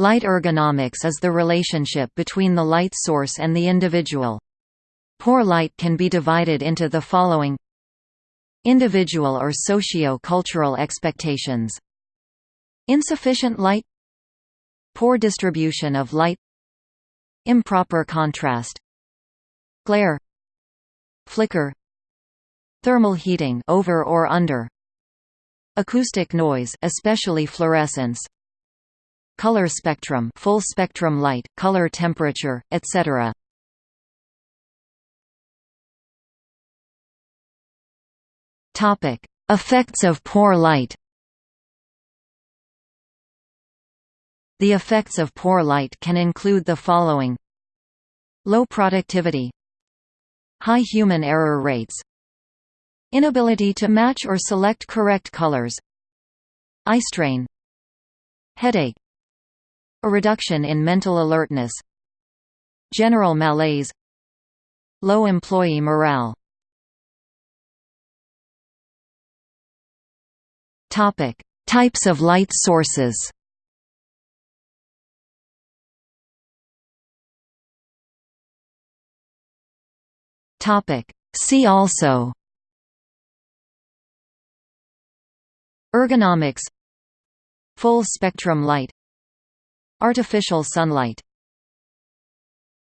Light ergonomics is the relationship between the light source and the individual. Poor light can be divided into the following. Individual or socio-cultural expectations. Insufficient light. Poor distribution of light. Improper contrast. Glare. Flicker. Thermal heating over or under. Acoustic noise especially fluorescence color spectrum full spectrum light, color temperature, etc. Topic: Effects of poor light. The effects of poor light can include the following Low productivity High human error rates Inability to match or select correct colors Eye strain Headache a reduction in mental alertness. General malaise. Low employee morale. Topic: Types of light sources. Topic: See also. Ergonomics. Full spectrum light Artificial sunlight